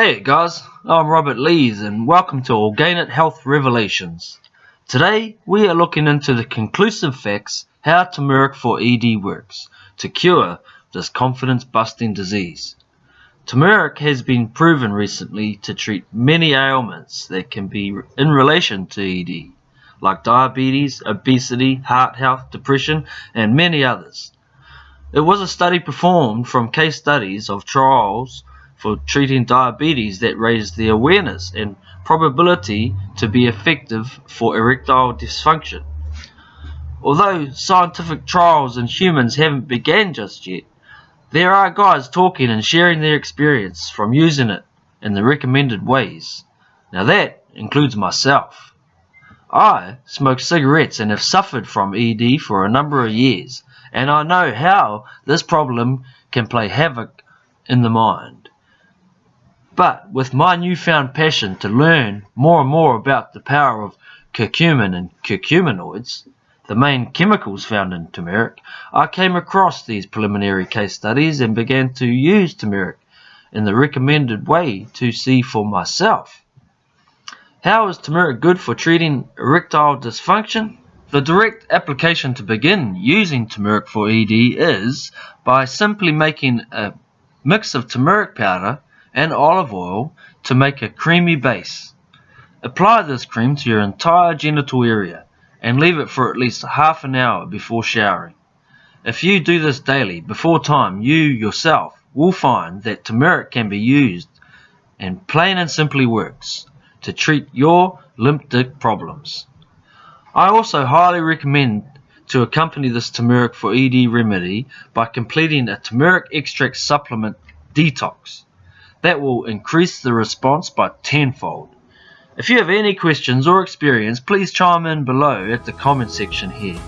Hey guys, I'm Robert Lees and welcome to Organic Health Revelations. Today we are looking into the conclusive facts how turmeric for ED works to cure this confidence busting disease. Turmeric has been proven recently to treat many ailments that can be in relation to ED, like diabetes, obesity, heart health, depression, and many others. It was a study performed from case studies of trials for treating diabetes that raised the awareness and probability to be effective for erectile dysfunction. Although scientific trials in humans haven't begun just yet, there are guys talking and sharing their experience from using it in the recommended ways. Now that includes myself. I smoke cigarettes and have suffered from ED for a number of years, and I know how this problem can play havoc in the mind. But with my newfound passion to learn more and more about the power of curcumin and curcuminoids, the main chemicals found in turmeric, I came across these preliminary case studies and began to use turmeric in the recommended way to see for myself. How is turmeric good for treating erectile dysfunction? The direct application to begin using turmeric for ED is by simply making a mix of turmeric powder and olive oil to make a creamy base. Apply this cream to your entire genital area and leave it for at least half an hour before showering. If you do this daily before time, you yourself will find that turmeric can be used and plain and simply works to treat your limp dick problems. I also highly recommend to accompany this turmeric for ED remedy by completing a turmeric extract supplement detox that will increase the response by tenfold. If you have any questions or experience, please chime in below at the comment section here.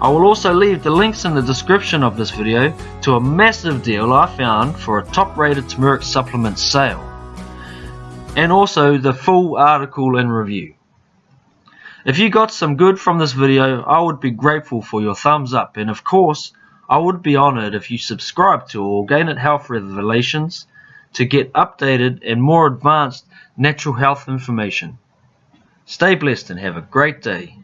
I will also leave the links in the description of this video to a massive deal I found for a top rated turmeric supplement sale and also the full article and review. If you got some good from this video, I would be grateful for your thumbs up and of course, I would be honored if you subscribe to Organic Health Revelations to get updated and more advanced natural health information. Stay blessed and have a great day.